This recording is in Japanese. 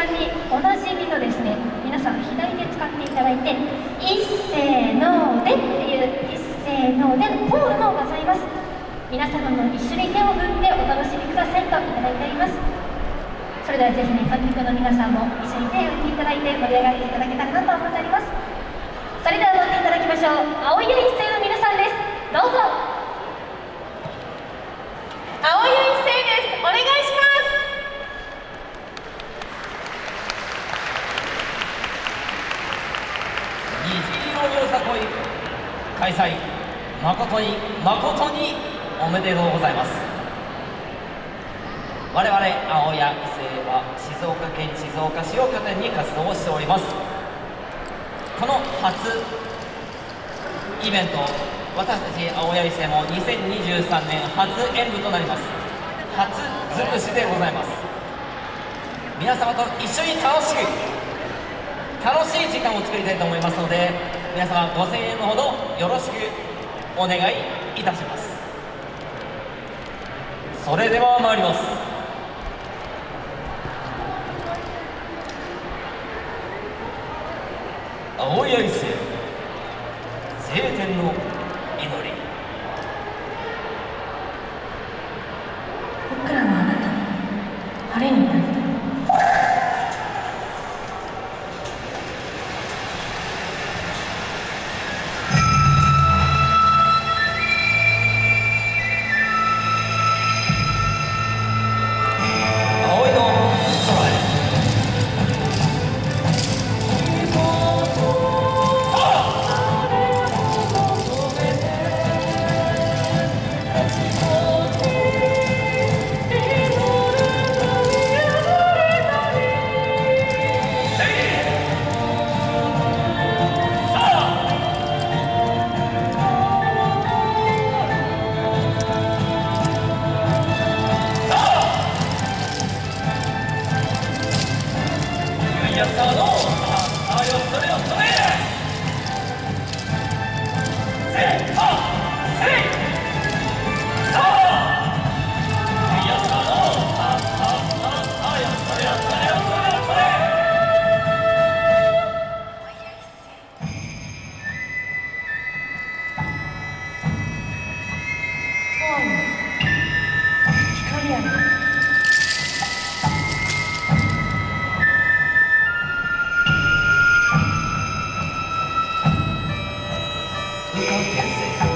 番におなじみのですね皆さん左手使っていただいて一斉のでっていう一斉のでのポーズもございます。皆様も一緒に手を振ってお楽しみくださいといただいております。それではぜひね観客の皆さんも一緒に手を振っていただいて盛り上がっていただけたらなと思っております。それでは乗っていただきましょう。青い一斉の皆さんです。どうぞ青い一斉ですお願いします虹色よさこい開催誠に誠におめでとうございます。我々青谷伊勢は静岡県静岡市を拠点に活動をしております。この初イベント私たち青谷伊勢も2023年初演舞となります。初尽くしでございます。皆様と一緒に楽しく楽しい時間を作りたいと思いますので皆様ご声援のほどよろしくお願いいたします。それでは参ります。青谷伊勢晴天の祈り。い交換して！